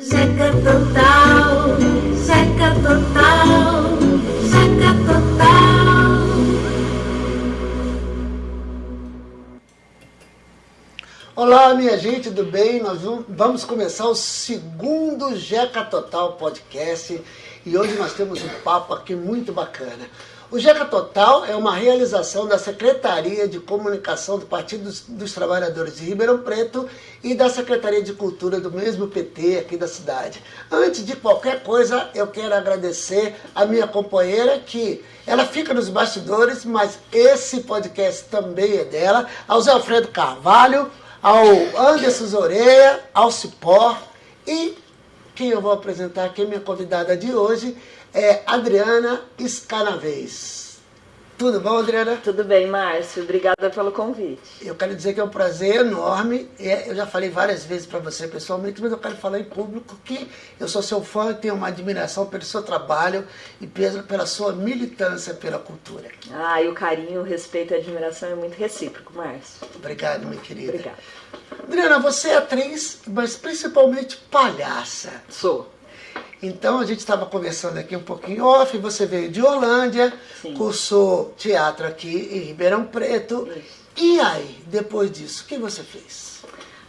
Zeca Total, Zeca Total, Zeca Total. Olá, minha gente do bem, nós vamos começar o segundo Jeca Total podcast e hoje nós temos um papo aqui muito bacana. O Jeca Total é uma realização da Secretaria de Comunicação do Partido dos, dos, Trabalhadores de Ribeirão Preto e da Secretaria de Cultura do mesmo PT aqui da cidade. Antes de qualquer coisa, eu quero agradecer a minha companheira que ela fica nos bastidores, mas esse podcast também é dela, ao Zé Alfredo Carvalho, ao Anderson Zoreia, ao Cipó e quem eu vou apresentar aqui, minha convidada de hoje, é Adriana Escanavez. Tudo bom, Adriana? Tudo bem, Márcio. Obrigada pelo convite. Eu quero dizer que é um prazer enorme. É, eu já falei várias vezes para você pessoalmente, mas eu quero falar em público que eu sou seu fã e tenho uma admiração pelo seu trabalho e pela sua militância pela cultura. Ah, e o carinho, o respeito e a admiração é muito recíproco, Márcio. Obrigado, minha querida. Obrigada. Adriana, você é atriz, mas principalmente palhaça. Sou. Então a gente estava conversando aqui um pouquinho off, você veio de Holândia, Sim. cursou teatro aqui em Ribeirão Preto. Isso. E aí, depois disso, o que você fez?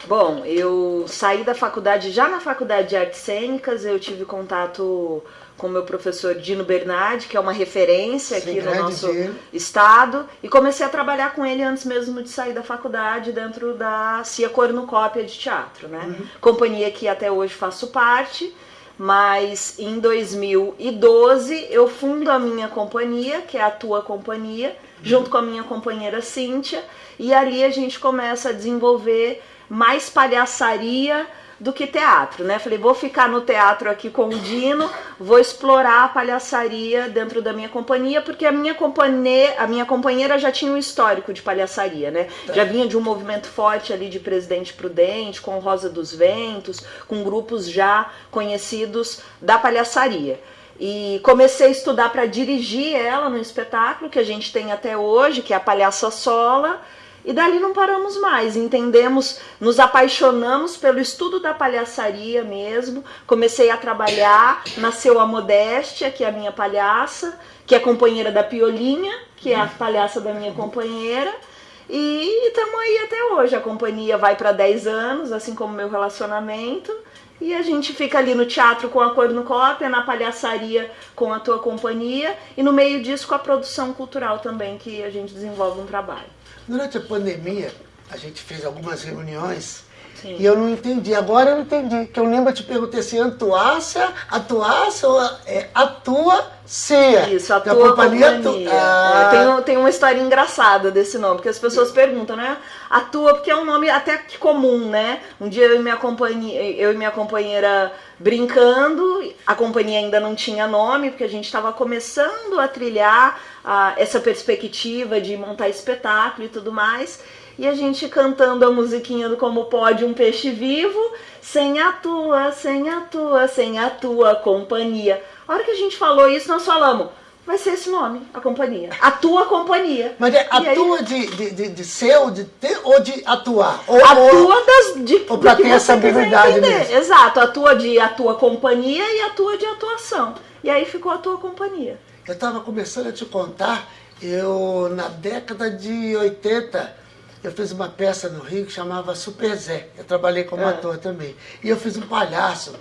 Bom, eu saí da faculdade, já na faculdade de artes cênicas, eu tive contato com o meu professor Dino Bernardi, que é uma referência Sim, aqui no nosso Dino. estado, e comecei a trabalhar com ele antes mesmo de sair da faculdade, dentro da CIA Cornucópia de Teatro, né? Uhum. Companhia que até hoje faço parte mas em 2012 eu fundo a minha companhia, que é a tua companhia, junto com a minha companheira Cíntia, e ali a gente começa a desenvolver mais palhaçaria, do que teatro, né? Falei, vou ficar no teatro aqui com o Dino, vou explorar a palhaçaria dentro da minha companhia, porque a minha companhia, a minha companheira já tinha um histórico de palhaçaria, né? Tá. Já vinha de um movimento forte ali de Presidente Prudente, com Rosa dos Ventos, com grupos já conhecidos da palhaçaria. E comecei a estudar para dirigir ela no espetáculo que a gente tem até hoje, que é a Palhaça Sola e dali não paramos mais, entendemos, nos apaixonamos pelo estudo da palhaçaria mesmo. Comecei a trabalhar, nasceu a Modéstia, que é a minha palhaça, que é companheira da Piolinha, que é a palhaça da minha companheira. E estamos aí até hoje. A companhia vai para 10 anos, assim como meu relacionamento. E a gente fica ali no teatro com a cornucópia, na palhaçaria com a tua companhia e no meio disso com a produção cultural também, que a gente desenvolve um trabalho. Durante a pandemia, a gente fez algumas reuniões Sim. e eu não entendi. Agora eu entendi. Que eu lembro, te perguntei assim, atuácia, atuácia ou é, atua Cia. Isso, a tua companhia. companhia. Tu... Ah. Tem, tem uma história engraçada desse nome, porque as pessoas perguntam, né? Atua, porque é um nome até que comum, né? Um dia eu e minha companhia, eu e minha companheira brincando, a companhia ainda não tinha nome, porque a gente estava começando a trilhar ah, essa perspectiva de montar espetáculo e tudo mais. E a gente cantando a musiquinha do Como Pode um Peixe Vivo, sem a tua, sem a tua, sem a tua companhia. A hora que a gente falou isso, nós falamos, vai ser esse nome, a companhia. A tua companhia. Mas é atua aí, de, de, de, de ser ou de ter ou de atuar? Ou, atua ou, das, de, ou pra ter essa habilidade mesmo. Exato, atua de a tua companhia e atua de atuação. E aí ficou a tua companhia. Eu estava começando a te contar, eu na década de 80, eu fiz uma peça no Rio que chamava Super Zé. Eu trabalhei como é. ator também. E eu fiz um palhaço.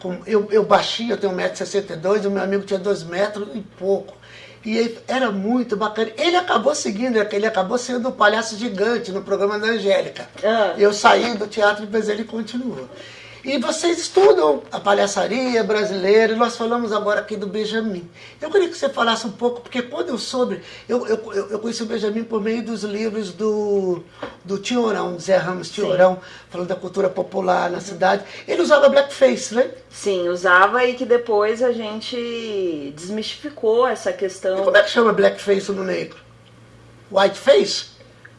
Com, eu, eu baixinho, eu tenho 1,62m, o meu amigo tinha 2 metros e pouco. E era muito bacana. Ele acabou seguindo, ele acabou sendo um palhaço gigante no programa da Angélica. É. Eu saí do teatro, mas ele continuou. E vocês estudam a palhaçaria brasileira, e nós falamos agora aqui do Benjamin. Eu queria que você falasse um pouco, porque quando eu soube, eu, eu, eu conheci o Benjamin por meio dos livros do, do Tiorão, Zé Ramos Tiorão, falando da cultura popular na cidade. Ele usava blackface, né? Sim, usava e que depois a gente desmistificou essa questão. E como é que chama blackface no negro? Whiteface?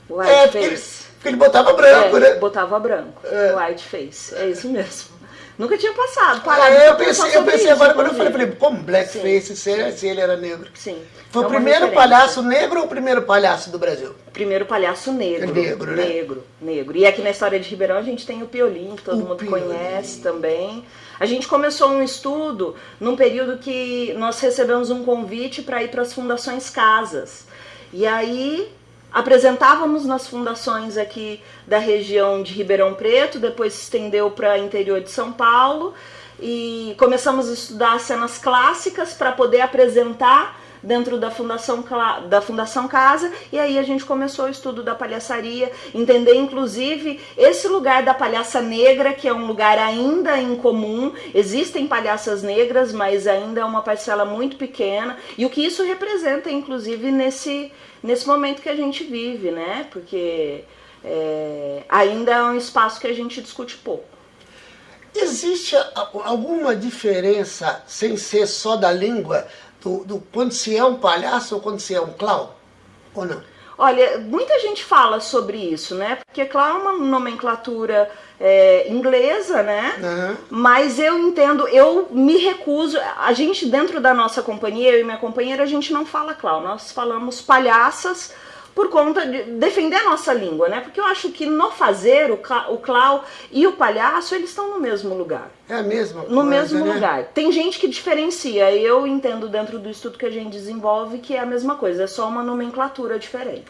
Whiteface. É, porque ele botava branco, é, né? Botava branco. É. White face. É isso mesmo. Nunca tinha passado. Parado, é, eu pensei, eu pensei agora, quando eu falei, falei, como blackface, se ele era negro? Sim. Foi é o primeiro referência. palhaço negro ou o primeiro palhaço do Brasil? Primeiro palhaço negro. Negro, né? Negro, negro. E aqui na história de Ribeirão a gente tem o Piolim, que todo o mundo Piolim. conhece também. A gente começou um estudo num período que nós recebemos um convite para ir para as fundações casas. E aí apresentávamos nas fundações aqui da região de Ribeirão Preto, depois se estendeu para interior de São Paulo e começamos a estudar cenas clássicas para poder apresentar dentro da Fundação, da Fundação Casa, e aí a gente começou o estudo da palhaçaria, entender inclusive esse lugar da palhaça negra, que é um lugar ainda incomum, existem palhaças negras, mas ainda é uma parcela muito pequena, e o que isso representa, inclusive, nesse, nesse momento que a gente vive, né? Porque é, ainda é um espaço que a gente discute pouco. Existe alguma diferença, sem ser só da língua, do, do, quando se é um palhaço ou quando se é um clown? Ou não? Olha, muita gente fala sobre isso, né? Porque clown é uma nomenclatura é, inglesa, né? Uhum. Mas eu entendo, eu me recuso. A gente, dentro da nossa companhia, eu e minha companheira, a gente não fala clown, nós falamos palhaças por conta de defender a nossa língua, né? Porque eu acho que no fazer, o, o clau e o palhaço, eles estão no mesmo lugar. É a mesma coisa, No mesmo né? lugar. Tem gente que diferencia, eu entendo dentro do estudo que a gente desenvolve que é a mesma coisa, é só uma nomenclatura diferente.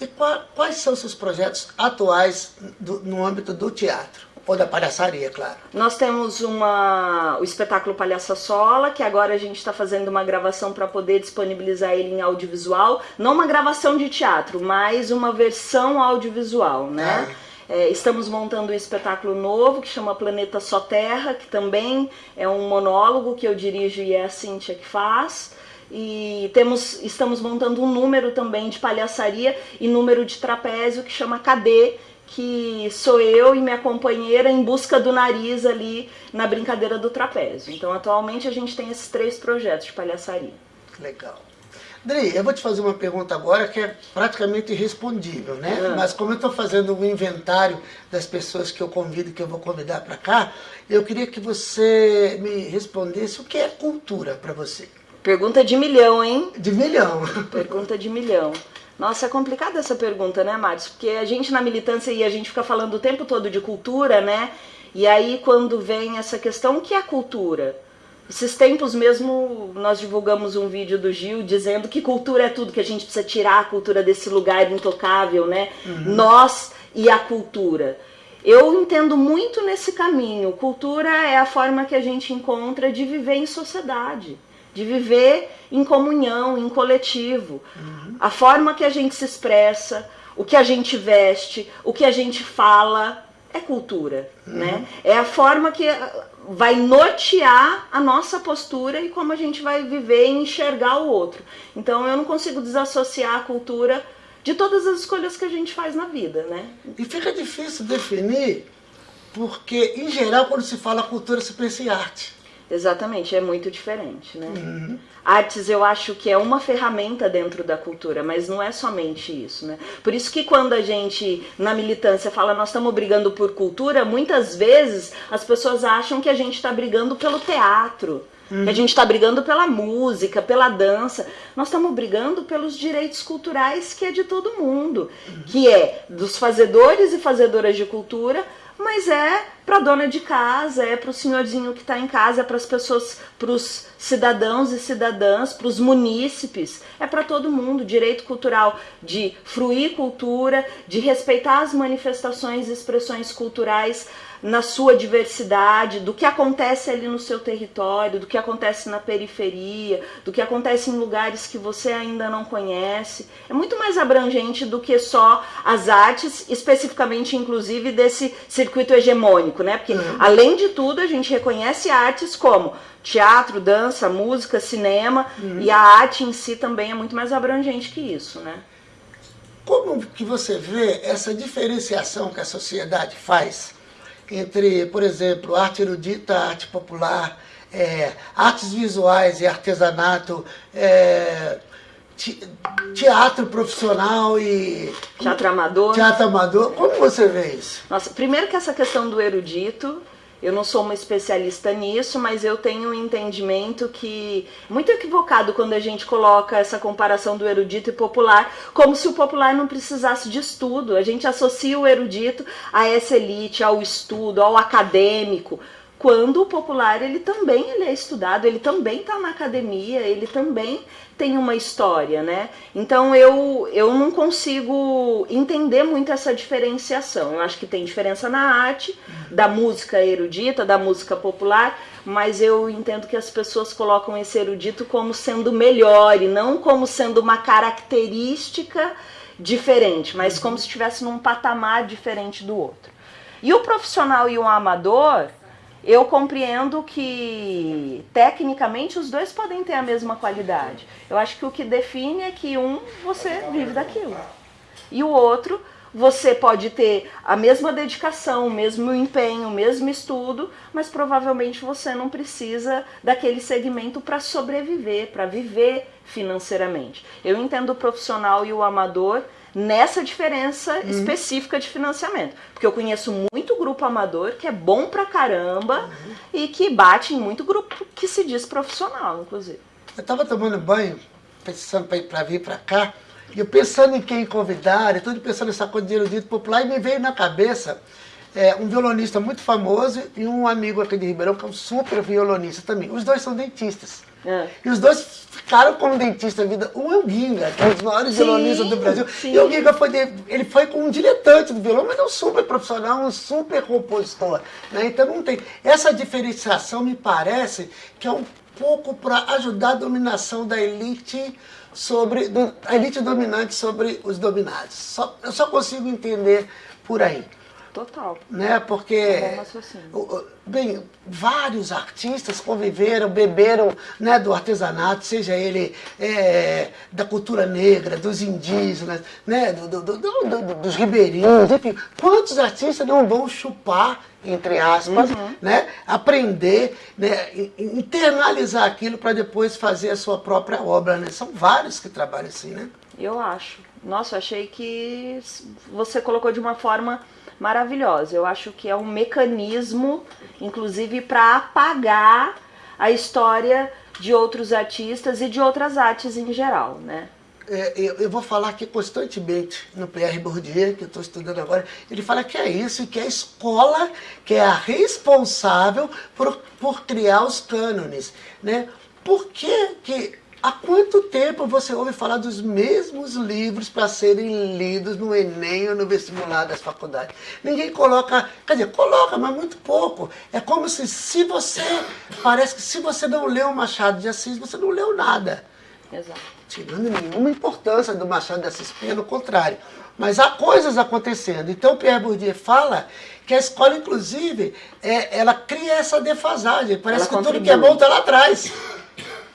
E quais são seus projetos atuais do, no âmbito do teatro? Ou da palhaçaria, claro. Nós temos uma, o espetáculo Palhaça Sola, que agora a gente está fazendo uma gravação para poder disponibilizar ele em audiovisual. Não uma gravação de teatro, mas uma versão audiovisual, né? Ah. É, estamos montando um espetáculo novo que chama Planeta Só Terra, que também é um monólogo que eu dirijo e é a Cíntia que faz. E temos, estamos montando um número também de palhaçaria e número de trapézio que chama Cadê, que sou eu e minha companheira em busca do nariz ali na brincadeira do trapézio. Então, atualmente a gente tem esses três projetos de palhaçaria. Legal. Dri, eu vou te fazer uma pergunta agora que é praticamente irrespondível, né? Ah. Mas como eu estou fazendo um inventário das pessoas que eu convido, que eu vou convidar para cá, eu queria que você me respondesse o que é cultura para você. Pergunta de milhão, hein? De milhão. Pergunta de milhão. Nossa, é complicada essa pergunta, né, Marcos? Porque a gente na militância e a gente fica falando o tempo todo de cultura, né? E aí quando vem essa questão, o que é cultura? Esses tempos mesmo nós divulgamos um vídeo do Gil dizendo que cultura é tudo, que a gente precisa tirar a cultura desse lugar intocável, né? Uhum. Nós e a cultura. Eu entendo muito nesse caminho. Cultura é a forma que a gente encontra de viver em sociedade de viver em comunhão, em coletivo. Uhum. A forma que a gente se expressa, o que a gente veste, o que a gente fala, é cultura, uhum. né? É a forma que vai nortear a nossa postura e como a gente vai viver e enxergar o outro. Então eu não consigo desassociar a cultura de todas as escolhas que a gente faz na vida, né? E fica difícil definir, porque em geral quando se fala cultura se pensa em arte. Exatamente, é muito diferente, né? Uhum. Artes eu acho que é uma ferramenta dentro da cultura, mas não é somente isso, né? Por isso que quando a gente na militância fala nós estamos brigando por cultura, muitas vezes as pessoas acham que a gente está brigando pelo teatro, uhum. que a gente está brigando pela música, pela dança. Nós estamos brigando pelos direitos culturais que é de todo mundo, uhum. que é dos fazedores e fazedoras de cultura, mas é para dona de casa, é para o senhorzinho que está em casa, é para as pessoas, para os cidadãos e cidadãs, para os munícipes, é para todo mundo. Direito cultural de fruir cultura, de respeitar as manifestações e expressões culturais na sua diversidade, do que acontece ali no seu território, do que acontece na periferia, do que acontece em lugares que você ainda não conhece. É muito mais abrangente do que só as artes, especificamente inclusive desse circuito hegemônico, né? Porque uhum. além de tudo, a gente reconhece artes como teatro, dança, música, cinema, uhum. e a arte em si também é muito mais abrangente que isso, né? Como que você vê essa diferenciação que a sociedade faz entre, por exemplo, arte erudita, arte popular, é, artes visuais e artesanato, é, teatro profissional e... Teatro amador. Teatro amador. Como você vê isso? Nossa, primeiro que essa questão do erudito, Eu não sou uma especialista nisso, mas eu tenho um entendimento que muito equivocado quando a gente coloca essa comparação do erudito e popular, como se o popular não precisasse de estudo. A gente associa o erudito a essa elite, ao estudo, ao acadêmico quando o popular ele também ele é estudado, ele também está na academia, ele também tem uma história, né? Então eu, eu não consigo entender muito essa diferenciação. Eu acho que tem diferença na arte, da música erudita, da música popular, mas eu entendo que as pessoas colocam esse erudito como sendo melhor e não como sendo uma característica diferente, mas como se estivesse num patamar diferente do outro. E o profissional e o amador, eu compreendo que tecnicamente os dois podem ter a mesma qualidade. Eu acho que o que define é que um você vive daquilo e o outro você pode ter a mesma dedicação, o mesmo empenho, o mesmo estudo, mas provavelmente você não precisa daquele segmento para sobreviver, para viver financeiramente. Eu entendo o profissional e o amador nessa diferença uhum. específica de financiamento. Porque eu conheço muito grupo amador que é bom pra caramba uhum. e que bate em muito grupo que se diz profissional, inclusive. Eu tava tomando banho, pensando para vir para cá, e eu pensando em quem convidar, e tudo pensando nessa coisa de erudito popular, e me veio na cabeça é, um violonista muito famoso e um amigo aqui de Ribeirão, que é um super violonista também. Os dois são dentistas. É. E os dois ficaram como dentista da vida. Um é o Ginga, que é um dos maiores sim, violonistas do Brasil. Sim. E o Ginga foi, de, ele foi com um diletante do violão, mas é um super profissional, um super compositor. Né? Então não tem. Essa diferenciação me parece que é um pouco para ajudar a dominação da elite sobre do, a elite dominante sobre os dominados. Só, eu só consigo entender por aí. Total. Né? Porque, é bem, vários artistas conviveram, beberam né, do artesanato, seja ele é, da cultura negra, dos indígenas, né, do, do, do, dos ribeirinhos, enfim. Quantos artistas não vão chupar, entre aspas, uhum. né, aprender, né, internalizar aquilo para depois fazer a sua própria obra? Né? São vários que trabalham assim, né? Eu acho. Nossa, achei que você colocou de uma forma maravilhosa. Eu acho que é um mecanismo, inclusive, para apagar a história de outros artistas e de outras artes em geral, né? É, eu, eu, vou falar aqui constantemente no Pierre Bourdieu, que eu estou estudando agora, ele fala que é isso, que é a escola que é a responsável por, por criar os cânones. Né? Por que, que Há quanto tempo você ouve falar dos mesmos livros para serem lidos no Enem ou no vestibular das faculdades? Ninguém coloca, quer dizer, coloca, mas muito pouco. É como se, se você, parece que se você não leu Machado de Assis, você não leu nada. Exato. Tirando nenhuma importância do Machado de Assis, pelo contrário. Mas há coisas acontecendo. Então Pierre Bourdieu fala que a escola, inclusive, é, ela cria essa defasagem. Parece ela que contribui. tudo que é bom está lá atrás.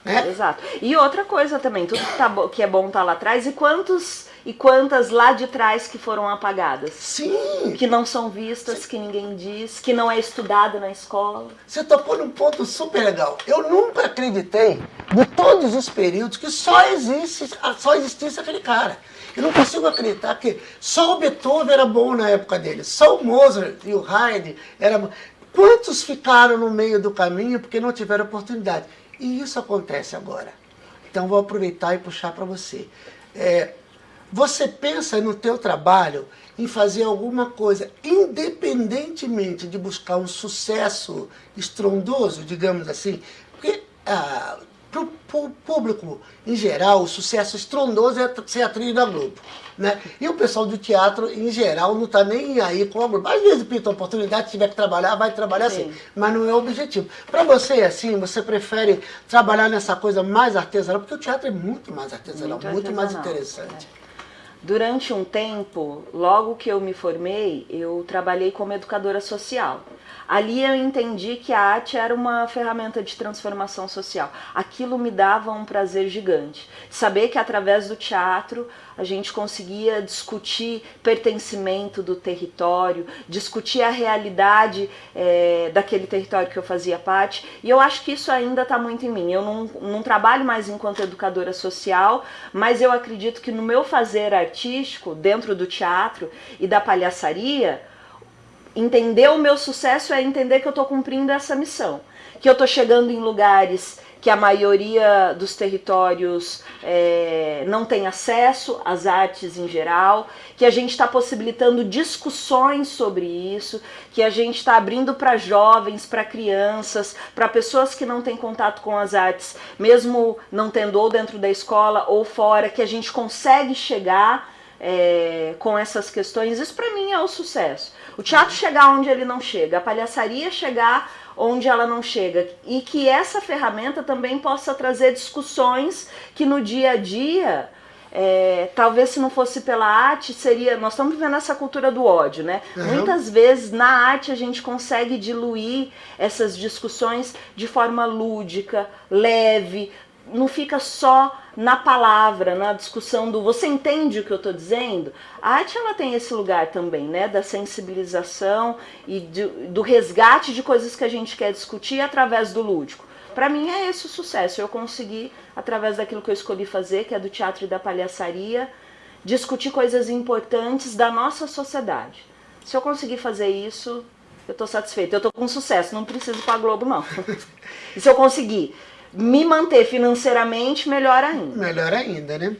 Né? Exato. E outra coisa também, tudo que, tá que é bom tá lá atrás, e quantos e quantas lá de trás que foram apagadas? Sim! Que não são vistas, Sim. que ninguém diz, que não é estudada na escola. Você tocou num ponto super legal. Eu nunca acreditei, de todos os períodos, que só, existe, só existisse aquele cara. Eu não consigo acreditar que só o Beethoven era bom na época dele, só o Mozart e o Haydn eram... Quantos ficaram no meio do caminho porque não tiveram oportunidade? E isso acontece agora. Então vou aproveitar e puxar para você. É, você pensa no teu trabalho em fazer alguma coisa, independentemente de buscar um sucesso estrondoso, digamos assim, porque ah, para o público em geral, o sucesso estrondoso é ser atriz da Globo. Né? E o pessoal do teatro, em geral, não está nem aí com a Globo. Às vezes pinta oportunidade, tiver que trabalhar, vai trabalhar Sim. assim. Mas não é o objetivo. Para você, assim, você prefere trabalhar nessa coisa mais artesanal, porque o teatro é muito mais artesanal, muito, muito mais interessante. É. Durante um tempo, logo que eu me formei, eu trabalhei como educadora social. Ali eu entendi que a arte era uma ferramenta de transformação social. Aquilo me dava um prazer gigante. Saber que através do teatro a gente conseguia discutir pertencimento do território, discutir a realidade é, daquele território que eu fazia parte. E eu acho que isso ainda está muito em mim. Eu não, não trabalho mais enquanto educadora social, mas eu acredito que no meu fazer artístico, dentro do teatro e da palhaçaria, entender o meu sucesso é entender que eu estou cumprindo essa missão, que eu estou chegando em lugares que a maioria dos territórios é, não tem acesso às artes em geral, que a gente está possibilitando discussões sobre isso, que a gente está abrindo para jovens, para crianças, para pessoas que não têm contato com as artes, mesmo não tendo ou dentro da escola ou fora, que a gente consegue chegar é, com essas questões. Isso para mim é o sucesso. O teatro chegar onde ele não chega, a palhaçaria chegar onde ela não chega. E que essa ferramenta também possa trazer discussões que no dia a dia. É, talvez se não fosse pela arte, seria. Nós estamos vivendo essa cultura do ódio, né? Uhum. Muitas vezes na arte a gente consegue diluir essas discussões de forma lúdica, leve, não fica só na palavra, na discussão do você entende o que eu estou dizendo? A arte ela tem esse lugar também, né, da sensibilização e de, do resgate de coisas que a gente quer discutir através do lúdico. Para mim é esse o sucesso. Eu consegui, através daquilo que eu escolhi fazer, que é do teatro e da palhaçaria, discutir coisas importantes da nossa sociedade. Se eu conseguir fazer isso, eu estou satisfeita. Eu estou com sucesso, não preciso para a Globo, não. e se eu conseguir me manter financeiramente, melhor ainda. Melhor ainda, né?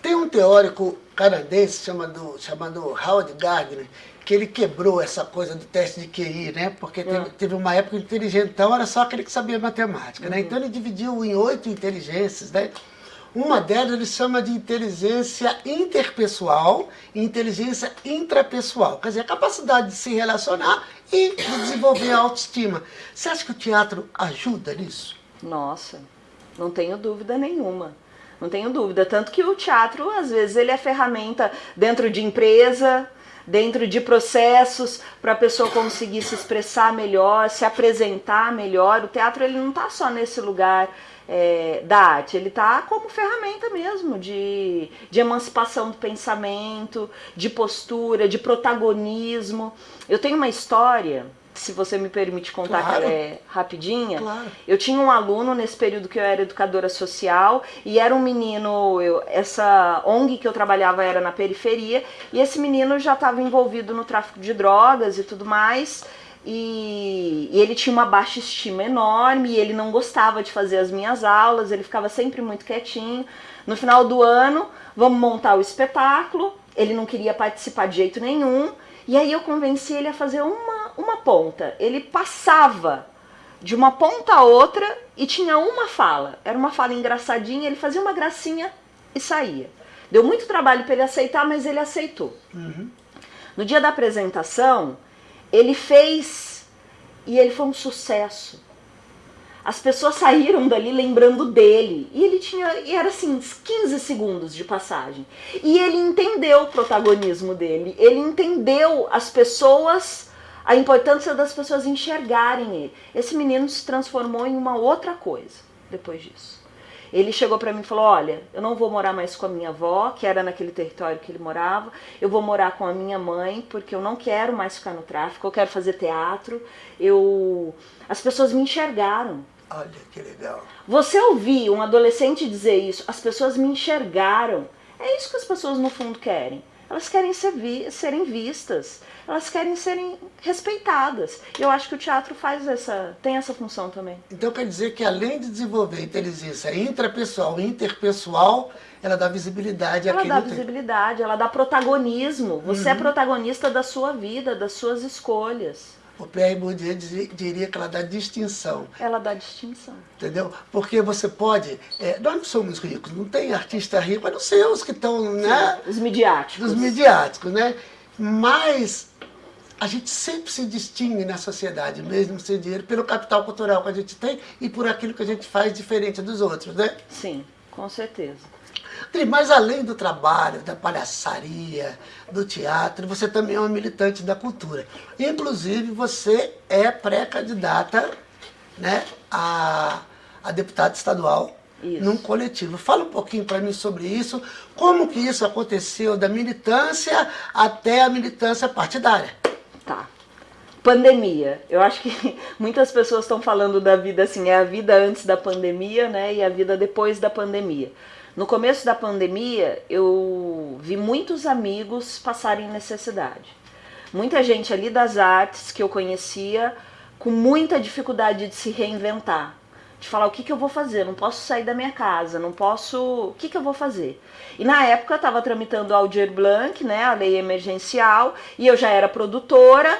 Tem um teórico canadense chamado, chamado Howard Gardner, que ele quebrou essa coisa do teste de QI, né? Porque é. teve, teve, uma época que inteligentão era só aquele que sabia matemática, né? uhum. né? Então ele dividiu em oito inteligências, né? Uma delas ele chama de inteligência interpessoal e inteligência intrapessoal, quer dizer, a capacidade de se relacionar e de desenvolver a autoestima. Você acha que o teatro ajuda nisso? Nossa, não tenho dúvida nenhuma. Não tenho dúvida. Tanto que o teatro, às vezes, ele é ferramenta dentro de empresa, dentro de processos, para a pessoa conseguir se expressar melhor, se apresentar melhor. O teatro ele não está só nesse lugar é, da arte, ele está como ferramenta mesmo de, de emancipação do pensamento, de postura, de protagonismo. Eu tenho uma história se você me permite contar claro. é rapidinha. Claro. Eu tinha um aluno nesse período que eu era educadora social e era um menino, eu, essa ONG que eu trabalhava era na periferia e esse menino já estava envolvido no tráfico de drogas e tudo mais. E, e, ele tinha uma baixa estima enorme, e ele não gostava de fazer as minhas aulas, ele ficava sempre muito quietinho. No final do ano, vamos montar o espetáculo, ele não queria participar de jeito nenhum, e aí eu convenci ele a fazer uma uma ponta. Ele passava de uma ponta a outra e tinha uma fala. Era uma fala engraçadinha, ele fazia uma gracinha e saía. Deu muito trabalho para ele aceitar, mas ele aceitou. Uhum. No dia da apresentação, ele fez e ele foi um sucesso. As pessoas saíram dali lembrando dele. E ele tinha. E era assim, 15 segundos de passagem. E ele entendeu o protagonismo dele. Ele entendeu as pessoas a importância das pessoas enxergarem ele. Esse menino se transformou em uma outra coisa depois disso. Ele chegou para mim e falou: Olha, eu não vou morar mais com a minha avó, que era naquele território que ele morava, eu vou morar com a minha mãe, porque eu não quero mais ficar no tráfico, eu quero fazer teatro. Eu... As pessoas me enxergaram. Olha que legal. Você ouvir um adolescente dizer isso, as pessoas me enxergaram. É isso que as pessoas no fundo querem. Elas querem ser vi serem vistas elas querem serem respeitadas. Eu acho que o teatro faz essa, tem essa função também. Então quer dizer que além de desenvolver inteligência intrapessoal e interpessoal, ela dá visibilidade Ela dá visibilidade, tem. ela dá protagonismo. Você é uhum. é protagonista da sua vida, das suas escolhas. O Pierre Bourdieu diria que ela dá distinção. Ela dá distinção. Entendeu? Porque você pode... É, nós não somos ricos, não tem artista rico, a não ser os que estão... Né, os midiáticos. Os midiáticos, né? Mas a gente sempre se distingue na sociedade, mesmo sem dinheiro, pelo capital cultural que a gente tem e por aquilo que a gente faz diferente dos outros, né? Sim, com certeza. Mas além do trabalho, da palhaçaria, do teatro, você também é uma militante da cultura. Inclusive, você é pré-candidata né, a, a deputada estadual isso. num coletivo. Fala um pouquinho para mim sobre isso, como que isso aconteceu da militância até a militância partidária. Tá. Pandemia. Eu acho que muitas pessoas estão falando da vida assim, é a vida antes da pandemia, né? E a vida depois da pandemia. No começo da pandemia, eu vi muitos amigos passarem necessidade. muita gente ali das artes que eu conhecia com muita dificuldade de se reinventar. De falar o que, que eu vou fazer, não posso sair da minha casa, não posso. O que, que eu vou fazer? E na época estava tramitando o Aldir Blanc, né, a lei emergencial, e eu já era produtora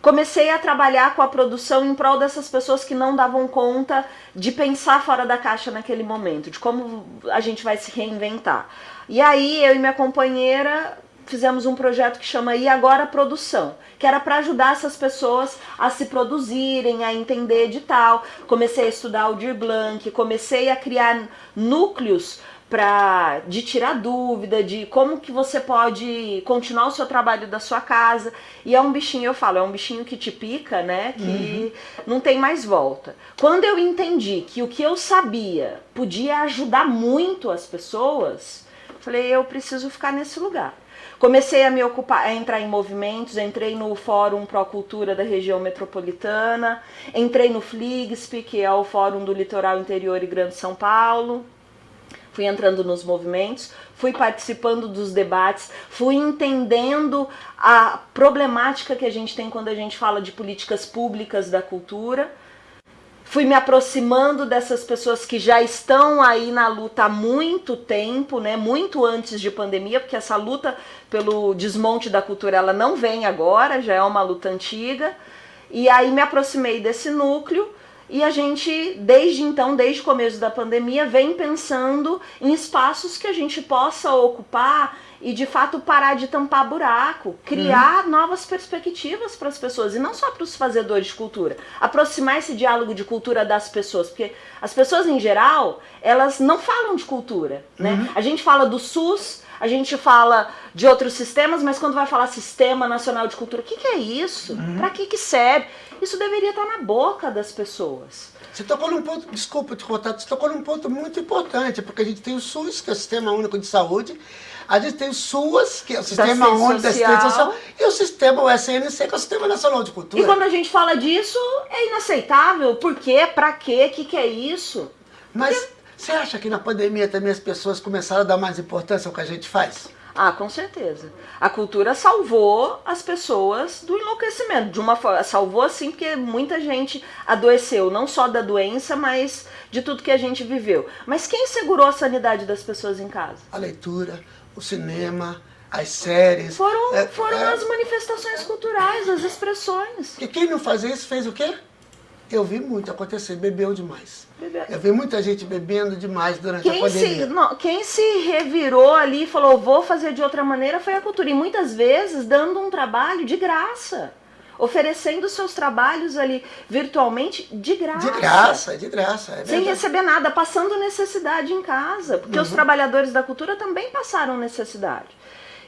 comecei a trabalhar com a produção em prol dessas pessoas que não davam conta de pensar fora da caixa naquele momento, de como a gente vai se reinventar. E aí eu e minha companheira fizemos um projeto que chama E Agora Produção, que era para ajudar essas pessoas a se produzirem, a entender de tal. Comecei a estudar o Dir Blanc, comecei a criar núcleos para de tirar dúvida de como que você pode continuar o seu trabalho da sua casa. E é um bichinho eu falo é um bichinho que te pica né? Que uhum. não tem mais volta. Quando eu entendi que o que eu sabia podia ajudar muito as pessoas falei eu preciso ficar nesse lugar. Comecei a me ocupar a entrar em movimentos entrei no fórum Pro Cultura da região metropolitana entrei no Fligsp que é o fórum do litoral interior e Grande São Paulo fui entrando nos movimentos, fui participando dos debates, fui entendendo a problemática que a gente tem quando a gente fala de políticas públicas da cultura. Fui me aproximando dessas pessoas que já estão aí na luta há muito tempo, né? Muito antes de pandemia, porque essa luta pelo desmonte da cultura ela não vem agora, já é uma luta antiga. E aí me aproximei desse núcleo e a gente, desde então, desde o começo da pandemia, vem pensando em espaços que a gente possa ocupar e de fato parar de tampar buraco, criar uhum. novas perspectivas para as pessoas e não só para os fazedores de cultura, aproximar esse diálogo de cultura das pessoas, porque as pessoas em geral elas não falam de cultura, né? Uhum. A gente fala do SUS, a gente fala de outros sistemas, mas quando vai falar Sistema Nacional de Cultura, o que, que é isso? Uhum. Para que, que serve? Isso deveria estar na boca das pessoas. Você tocou num ponto, desculpa te cortar, você tocou num ponto muito importante, porque a gente tem o SUS, que é o Sistema Único de Saúde, a gente tem o SUAS, que é o Sistema Único da Assistência Social, e o Sistema o SNC, que é o Sistema Nacional de Cultura. E quando a gente fala disso, é inaceitável. Por quê? Pra quê? O que, que é isso? Mas Porque... você acha que na pandemia também as pessoas começaram a dar mais importância ao que a gente faz? Ah, com certeza. A cultura salvou as pessoas do enlouquecimento. De uma forma, salvou assim porque muita gente adoeceu, não só da doença, mas de tudo que a gente viveu. Mas quem segurou a sanidade das pessoas em casa? A leitura, o cinema, as séries. Foram, é, foram é, as manifestações culturais, as expressões. E quem não fazia isso fez o quê? Eu vi muito acontecer, bebeu demais. Bebeu. Eu vi muita gente bebendo demais durante quem a pandemia. Se, não, quem se revirou ali e falou, vou fazer de outra maneira, foi a cultura. E muitas vezes dando um trabalho de graça. Oferecendo seus trabalhos ali virtualmente de graça. De graça, de graça. É Sem receber nada, passando necessidade em casa. Porque uhum. os trabalhadores da cultura também passaram necessidade.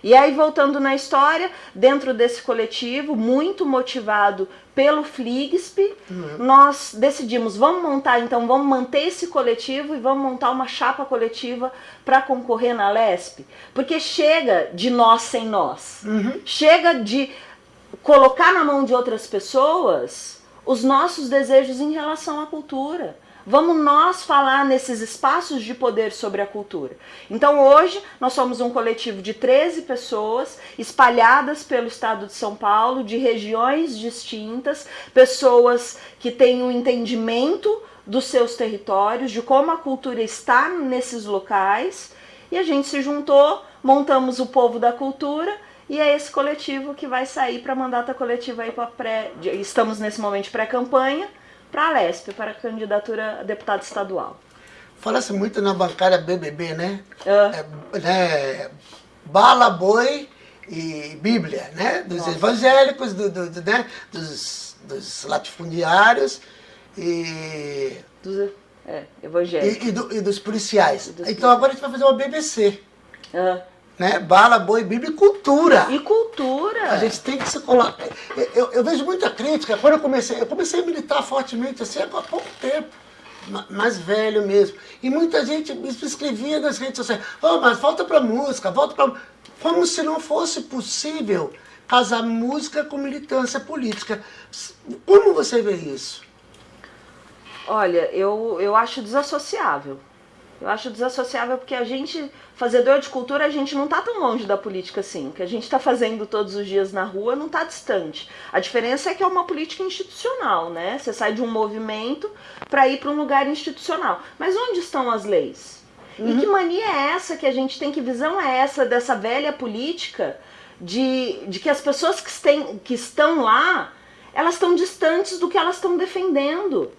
E aí, voltando na história, dentro desse coletivo, muito motivado pelo Fligsp, uhum. nós decidimos, vamos montar, então, vamos manter esse coletivo e vamos montar uma chapa coletiva para concorrer na LESP. Porque chega de nós sem nós. Uhum. Chega de colocar na mão de outras pessoas os nossos desejos em relação à cultura. Vamos nós falar nesses espaços de poder sobre a cultura. Então hoje nós somos um coletivo de 13 pessoas espalhadas pelo estado de São Paulo, de regiões distintas, pessoas que têm um entendimento dos seus territórios, de como a cultura está nesses locais, e a gente se juntou, montamos o povo da cultura e é esse coletivo que vai sair para a mandata coletiva aí para pré. Estamos nesse momento pré-campanha para a Lesp, para a candidatura a deputado estadual. Fala-se muito na bancada BBB, né? É. É, né? Bala, boi e Bíblia, né? Dos Nossa. evangélicos, do, do, do, né? dos, dos latifundiários e... Dos é, evangélicos. E, e, e dos policiais. E dos então policiais. agora a gente vai fazer uma BBC. Uhum né? Bala, boi, bíblia e cultura. E cultura. A gente tem que se colocar. Eu, eu, vejo muita crítica. Quando eu comecei, eu comecei a militar fortemente assim há pouco tempo. Mais velho mesmo. E muita gente me escrevia nas redes sociais, oh, mas volta pra música, volta pra. Como se não fosse possível casar música com militância política. Como você vê isso? Olha, eu, eu acho desassociável. Eu acho desassociável porque a gente, fazedor de cultura, a gente não está tão longe da política assim. O que a gente está fazendo todos os dias na rua não está distante. A diferença é que é uma política institucional, né? Você sai de um movimento para ir para um lugar institucional. Mas onde estão as leis? Uhum. E que mania é essa que a gente tem? Que visão é essa dessa velha política de, de que as pessoas que, tem, que estão lá, elas estão distantes do que elas estão defendendo?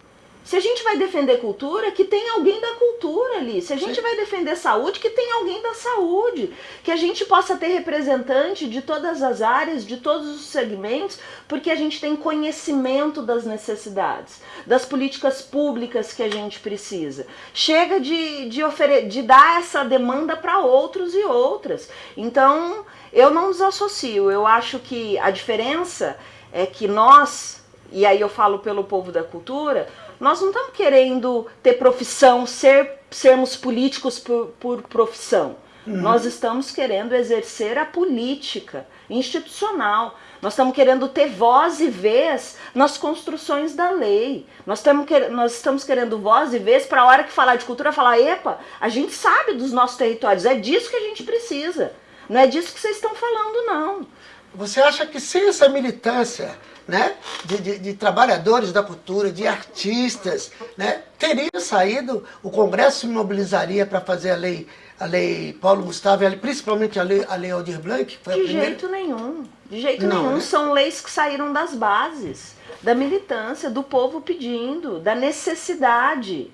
Se a gente vai defender cultura, que tem alguém da cultura ali. Se a gente Sim. vai defender saúde, que tem alguém da saúde. Que a gente possa ter representante de todas as áreas, de todos os segmentos, porque a gente tem conhecimento das necessidades, das políticas públicas que a gente precisa. Chega de, de, ofere de dar essa demanda para outros e outras. Então, eu não desassocio. Eu acho que a diferença é que nós, e aí eu falo pelo povo da cultura, nós não estamos querendo ter profissão, ser, sermos políticos por, por profissão. Uhum. Nós estamos querendo exercer a política institucional. Nós estamos querendo ter voz e vez nas construções da lei. Nós estamos, nós estamos querendo voz e vez para a hora que falar de cultura, falar: epa, a gente sabe dos nossos territórios, é disso que a gente precisa. Não é disso que vocês estão falando, não. Você acha que sem essa militância né, de, de, de, trabalhadores da cultura, de artistas, né, teria saído, o Congresso se mobilizaria para fazer a lei, a lei Paulo Gustavo, principalmente a lei, a lei Aldir Blanc? De jeito nenhum, de jeito Não, nenhum. Né? São leis que saíram das bases, da militância, do povo pedindo, da necessidade.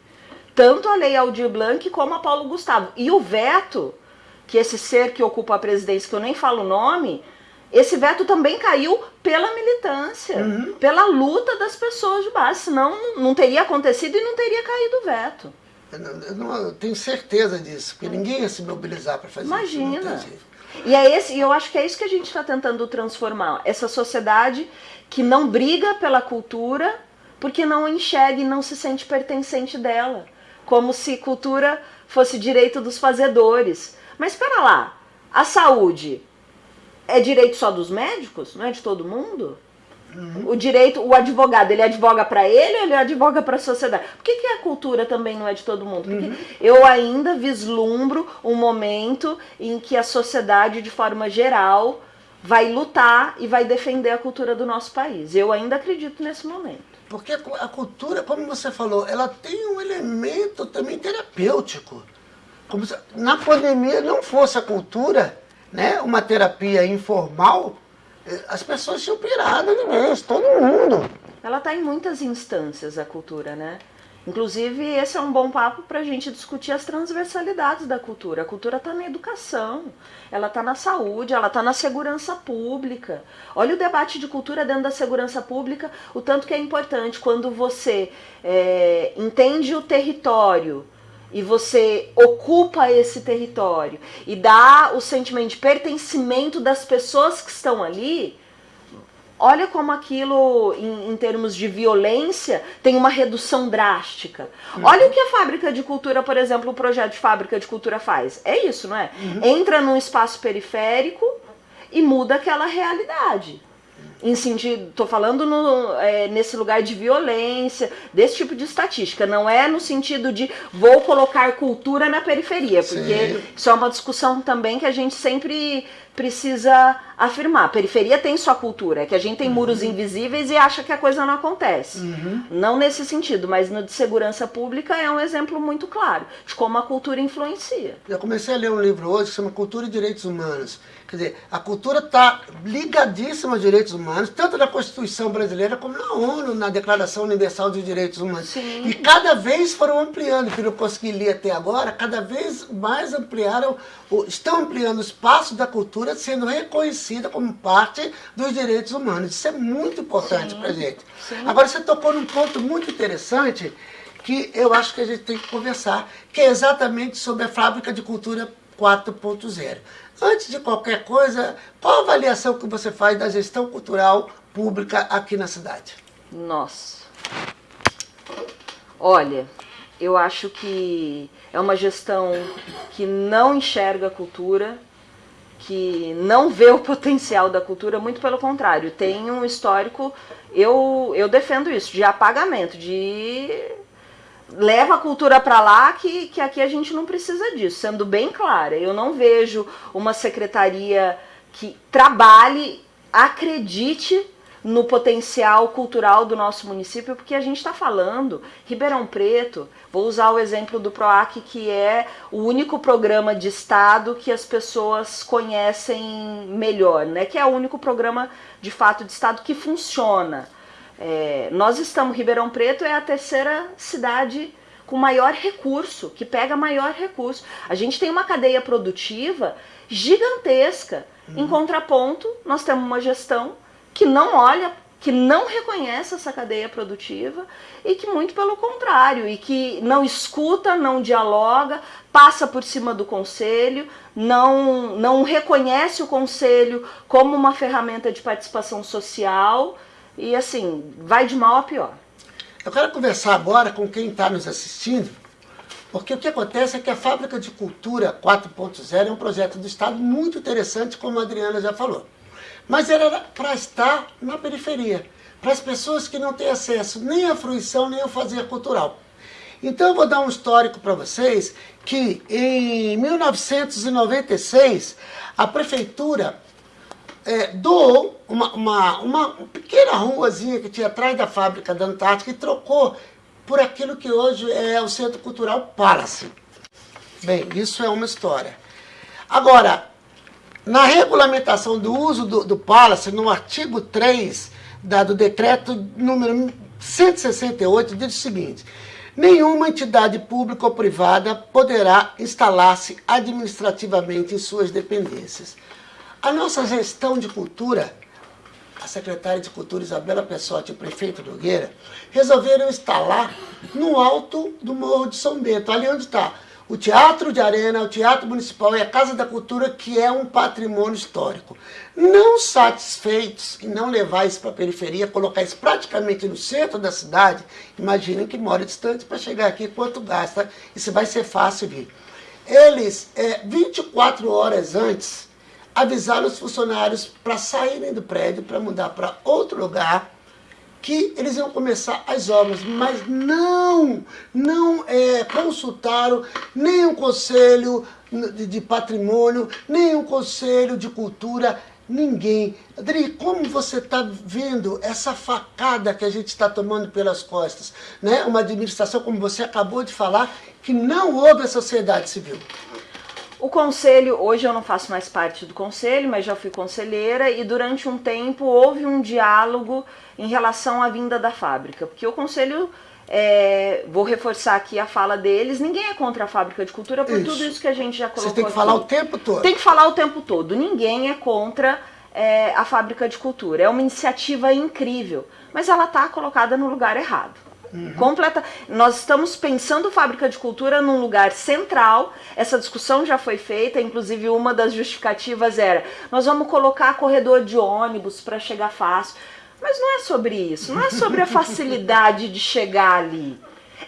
Tanto a lei Aldir Blanc como a Paulo Gustavo. E o veto, que esse ser que ocupa a presidência, que eu nem falo o nome, esse veto também caiu pela militância, uhum. pela luta das pessoas de base, senão não teria acontecido e não teria caído o veto. Eu, não, eu, não, eu tenho certeza disso, porque ninguém ia se mobilizar para fazer Imagina. isso. Imagina. E é esse, eu acho que é isso que a gente está tentando transformar. Essa sociedade que não briga pela cultura porque não enxerga e não se sente pertencente dela. Como se cultura fosse direito dos fazedores. Mas espera lá, a saúde é direito só dos médicos? Não é de todo mundo? Uhum. O direito, o advogado, ele advoga para ele ou ele advoga para a sociedade? Por que, que a cultura também não é de todo mundo? Porque uhum. eu ainda vislumbro um momento em que a sociedade, de forma geral, vai lutar e vai defender a cultura do nosso país. Eu ainda acredito nesse momento. Porque a cultura, como você falou, ela tem um elemento também terapêutico. Como se na pandemia não fosse a cultura, né, uma terapia informal, eh, as pessoas tinham pirado de vez, todo mundo. Ela está em muitas instâncias, a cultura, né? Inclusive, esse é um bom papo para a gente discutir as transversalidades da cultura. A cultura está na educação, ela está na saúde, ela está na segurança pública. Olha o debate de cultura dentro da segurança pública, o tanto que é importante quando você é, entende o território, e você ocupa esse território e dá o sentimento de pertencimento das pessoas que estão ali, olha como aquilo, em, em termos de violência, tem uma redução drástica. Uhum. Olha o que a Fábrica de Cultura, por exemplo, o projeto de Fábrica de Cultura faz. É isso, não é? Uhum. Entra num espaço periférico e muda aquela realidade em sentido, estou falando no, é, nesse lugar de violência, desse tipo de estatística. Não é no sentido de vou colocar cultura na periferia, porque Sim. isso é uma discussão também que a gente sempre precisa afirmar. A periferia tem sua cultura, é que a gente tem uhum. muros invisíveis e acha que a coisa não acontece. Uhum. Não nesse sentido, mas no de segurança pública é um exemplo muito claro de como a cultura influencia. Eu comecei a ler um livro hoje que se chama Cultura e Direitos Humanos. Quer dizer, a cultura está ligadíssima aos direitos humanos, tanto na Constituição brasileira como na ONU, na Declaração Universal dos Direitos Humanos. Sim. E cada vez foram ampliando, que eu consegui ler até agora, cada vez mais ampliaram, estão ampliando o espaço da cultura, sendo reconhecida como parte dos direitos humanos. Isso é muito importante para a gente. Sim. Agora, você tocou num ponto muito interessante, que eu acho que a gente tem que conversar, que é exatamente sobre a fábrica de cultura 4.0. Antes de qualquer coisa, qual a avaliação que você faz da gestão cultural pública aqui na cidade? Nossa. Olha, eu acho que é uma gestão que não enxerga a cultura, que não vê o potencial da cultura, muito pelo contrário, tem um histórico, eu, eu defendo isso, de apagamento, de leva a cultura para lá que, que aqui a gente não precisa disso, sendo bem clara. Eu não vejo uma secretaria que trabalhe, acredite no potencial cultural do nosso município, porque a gente está falando, Ribeirão Preto, vou usar o exemplo do PROAC, que é o único programa de Estado que as pessoas conhecem melhor, né? que é o único programa de fato de Estado que funciona. É, nós estamos, Ribeirão Preto é a terceira cidade com maior recurso, que pega maior recurso. A gente tem uma cadeia produtiva gigantesca. Uhum. Em contraponto, nós temos uma gestão que não olha, que não reconhece essa cadeia produtiva e que muito pelo contrário, e que não escuta, não dialoga, passa por cima do conselho, não, não reconhece o conselho como uma ferramenta de participação social e assim, vai de mal a pior. Eu quero conversar agora com quem está nos assistindo, porque o que acontece é que a Fábrica de Cultura 4.0 é um projeto do Estado muito interessante, como a Adriana já falou. Mas era para estar na periferia, para as pessoas que não têm acesso nem à fruição, nem ao fazer cultural. Então eu vou dar um histórico para vocês, que em 1996, a prefeitura é, doou uma, uma, uma pequena ruazinha que tinha atrás da fábrica da Antártica e trocou por aquilo que hoje é o Centro Cultural Palace. Bem, isso é uma história. Agora, na regulamentação do uso do, do Palace, no artigo 3 da, do decreto número 168, diz o seguinte, nenhuma entidade pública ou privada poderá instalar-se administrativamente em suas dependências. A nossa gestão de cultura, a secretária de Cultura Isabela Pessotti e o prefeito Nogueira, resolveram instalar no alto do Morro de São Bento, ali onde está o Teatro de Arena, o Teatro Municipal e a Casa da Cultura, que é um patrimônio histórico. Não satisfeitos em não levar isso para a periferia, colocar isso praticamente no centro da cidade, imaginem que mora distante para chegar aqui, quanto gasta, se vai ser fácil vir. Eles, é, 24 horas antes avisar os funcionários para saírem do prédio, para mudar para outro lugar, que eles iam começar as obras, mas não, não é, consultaram o Conselho de, de Patrimônio, o Conselho de Cultura, ninguém. Adri, como você está vendo essa facada que a gente está tomando pelas costas? Né? Uma administração, como você acabou de falar, que não houve a sociedade civil. O conselho, hoje eu não faço mais parte do conselho, mas já fui conselheira e durante um tempo houve um diálogo em relação à vinda da fábrica, porque o conselho, é, vou reforçar aqui a fala deles, ninguém é contra a fábrica de cultura por isso. tudo isso que a gente já colocou Você tem que aqui. falar o tempo todo. Tem que falar o tempo todo, ninguém é contra é, a fábrica de cultura, é uma iniciativa incrível, mas ela está colocada no lugar errado. Uhum. Completa. Nós estamos pensando fábrica de cultura num lugar central. Essa discussão já foi feita, inclusive uma das justificativas era: nós vamos colocar corredor de ônibus para chegar fácil. Mas não é sobre isso, não é sobre a facilidade de chegar ali.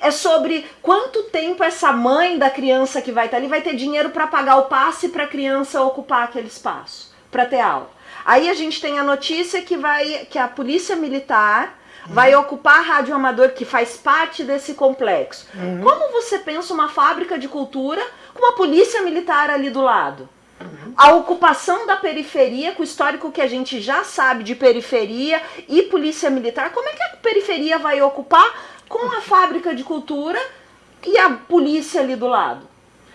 É sobre quanto tempo essa mãe da criança que vai estar ali vai ter dinheiro para pagar o passe para a criança ocupar aquele espaço, para ter aula. Aí a gente tem a notícia que vai que a polícia militar vai ocupar a Rádio Amador, que faz parte desse complexo. Uhum. Como você pensa uma fábrica de cultura com uma polícia militar ali do lado? Uhum. A ocupação da periferia, com o histórico que a gente já sabe de periferia e polícia militar, como é que a periferia vai ocupar com a fábrica de cultura e a polícia ali do lado?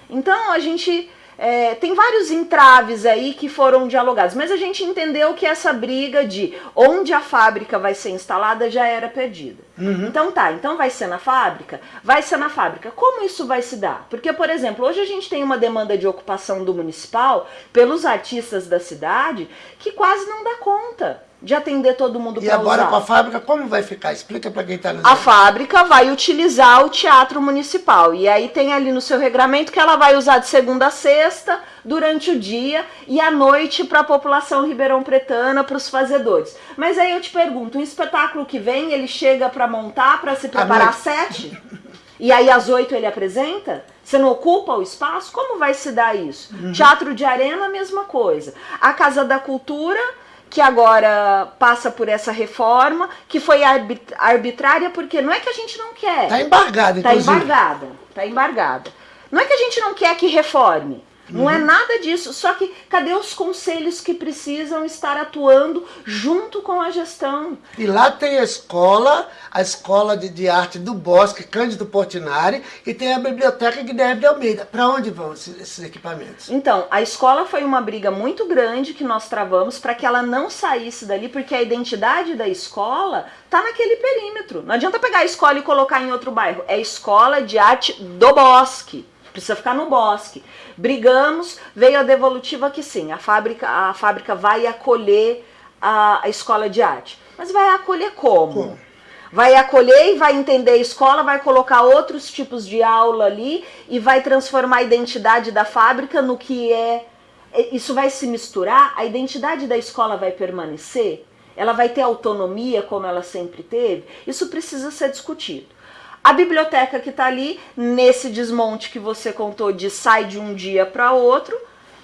Então a gente é, tem vários entraves aí que foram dialogados, mas a gente entendeu que essa briga de onde a fábrica vai ser instalada já era perdida. Uhum. Então tá, então vai ser na fábrica? Vai ser na fábrica. Como isso vai se dar? Porque, por exemplo, hoje a gente tem uma demanda de ocupação do municipal pelos artistas da cidade que quase não dá conta de atender todo mundo E agora usar. com a fábrica, como vai ficar? Explica para quem está nos A fábrica vai utilizar o teatro municipal. E aí tem ali no seu regramento que ela vai usar de segunda a sexta, durante o dia, e à noite para a população ribeirão pretana, para os fazedores. Mas aí eu te pergunto, um espetáculo que vem, ele chega para montar, para se preparar às sete? E aí às oito ele apresenta? Você não ocupa o espaço? Como vai se dar isso? Uhum. Teatro de arena, a mesma coisa. A Casa da Cultura que agora passa por essa reforma, que foi arbitrária, porque não é que a gente não quer. Está embargada, Está embargada, está embargada. Não é que a gente não quer que reforme, não é uhum. é nada disso. Só que cadê os conselhos que precisam estar atuando junto com a gestão? E lá tem a escola, a escola de, de arte do Bosque, Cândido Portinari, e tem a biblioteca Guilherme de Almeida. Para onde vão esses, esses, equipamentos? Então, a escola foi uma briga muito grande que nós travamos para que ela não saísse dali, porque a identidade da escola está naquele perímetro. Não adianta pegar a escola e colocar em outro bairro. É escola de arte do Bosque precisa ficar no bosque. Brigamos, veio a devolutiva que sim, a fábrica, a fábrica vai acolher a, a escola de arte. Mas vai acolher como? como? Vai acolher e vai entender a escola, vai colocar outros tipos de aula ali e vai transformar a identidade da fábrica no que é. é isso vai se misturar? A identidade da escola vai permanecer? Ela vai ter autonomia como ela sempre teve? Isso precisa ser discutido. A biblioteca que está ali, nesse desmonte que você contou de sai de um dia para outro,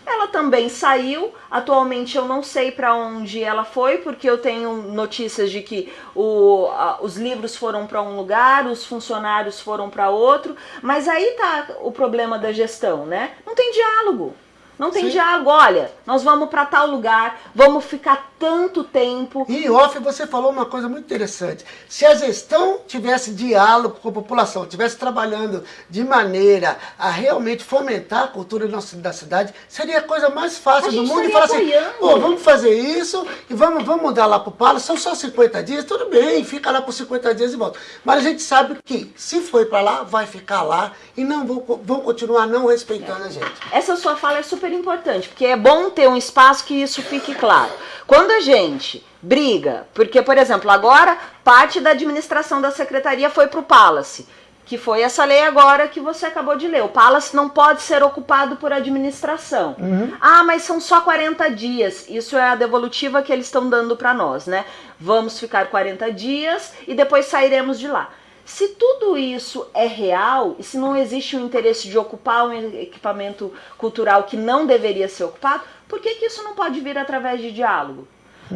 ela também saiu. Atualmente eu não sei para onde ela foi, porque eu tenho notícias de que o, a, os livros foram para um lugar, os funcionários foram para outro. Mas aí tá o problema da gestão, né? Não tem diálogo. Não tem Sim. diálogo. Olha, nós vamos para tal lugar, vamos ficar tanto tempo. E off, você falou uma coisa muito interessante. Se a gestão tivesse diálogo com a população, tivesse trabalhando de maneira a realmente fomentar a cultura da cidade, seria a coisa mais fácil do mundo. E falar assim, Pô, vamos fazer isso e vamos, vamos mudar lá para o Palace, são só 50 dias, tudo bem, fica lá por 50 dias e volta. Mas a gente sabe que se foi para lá, vai ficar lá e não vão, vão continuar não respeitando é. a gente. Essa sua fala é super importante, porque é bom ter um espaço que isso fique claro. Quando a gente briga, porque, por exemplo, agora parte da administração da secretaria foi para o Palace, que foi essa lei agora que você acabou de ler. O Palace não pode ser ocupado por administração. Uhum. Ah, mas são só 40 dias. Isso é a devolutiva que eles estão dando para nós, né? Vamos ficar 40 dias e depois sairemos de lá. Se tudo isso é real e se não existe um interesse de ocupar um equipamento cultural que não deveria ser ocupado, por que, que isso não pode vir através de diálogo?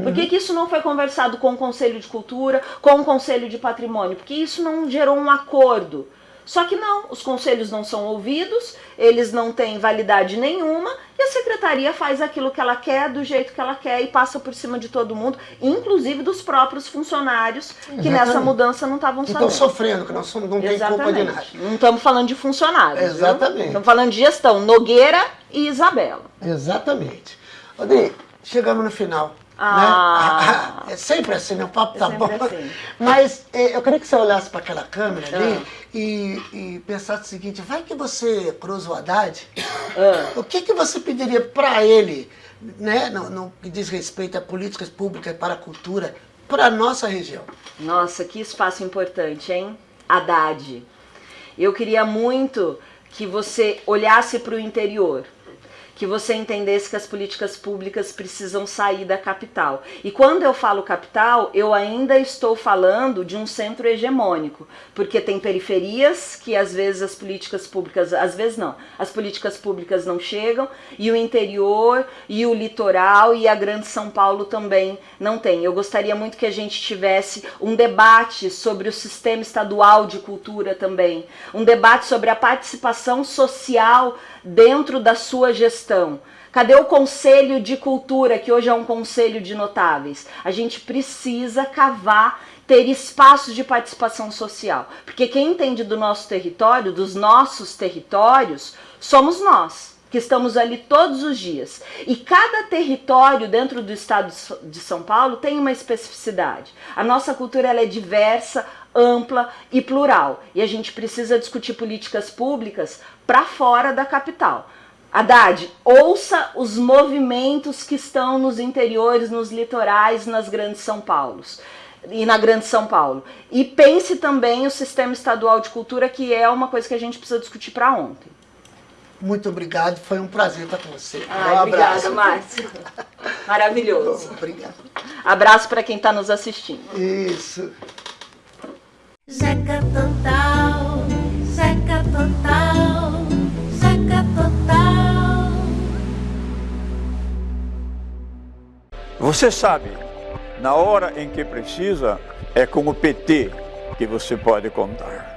Por que, que isso não foi conversado com o Conselho de Cultura, com o Conselho de Patrimônio? Porque isso não gerou um acordo. Só que não, os conselhos não são ouvidos, eles não têm validade nenhuma e a secretaria faz aquilo que ela quer, do jeito que ela quer e passa por cima de todo mundo, inclusive dos próprios funcionários que Exatamente. nessa mudança não estavam sabendo. Estão sofrendo, que não, não tem culpa de nada. Não estamos falando de funcionários. Exatamente. Estamos falando de gestão, Nogueira e Isabela. Exatamente. Odri, chegamos no final. Ah. Né? É sempre assim, né? o papo tá é bom. Assim. Mas é, eu queria que você olhasse para aquela câmera ali ah. e, e pensasse o seguinte: vai que você cruza o Haddad, ah. o que, que você pediria para ele, né, no, no que diz respeito a políticas públicas para a cultura, para a nossa região? Nossa, que espaço importante, hein? Haddad. Eu queria muito que você olhasse para o interior que você entendesse que as políticas públicas precisam sair da capital. E quando eu falo capital, eu ainda estou falando de um centro hegemônico, porque tem periferias que às vezes as políticas públicas, às vezes não, as políticas públicas não chegam, e o interior, e o litoral, e a Grande São Paulo também não tem. Eu gostaria muito que a gente tivesse um debate sobre o sistema estadual de cultura também, um debate sobre a participação social dentro da sua gestão? Cadê o Conselho de Cultura, que hoje é um conselho de notáveis? A gente precisa cavar, ter espaços de participação social. Porque quem entende do nosso território, dos nossos territórios, somos nós, que estamos ali todos os dias. E cada território dentro do estado de São Paulo tem uma especificidade. A nossa cultura ela é diversa, ampla e plural. E a gente precisa discutir políticas públicas para fora da capital. Haddad, ouça os movimentos que estão nos interiores, nos litorais, nas grandes São Paulos e na Grande São Paulo. E pense também o sistema estadual de cultura, que é uma coisa que a gente precisa discutir para ontem. Muito obrigado, foi um prazer estar com você. Ai, um obrigada, Márcio. Maravilhoso. obrigado. Abraço para quem está nos assistindo. Isso. Zeca Total, Zeca Total, Zeca Total. Você sabe, na hora em que precisa, é com o PT que você pode contar.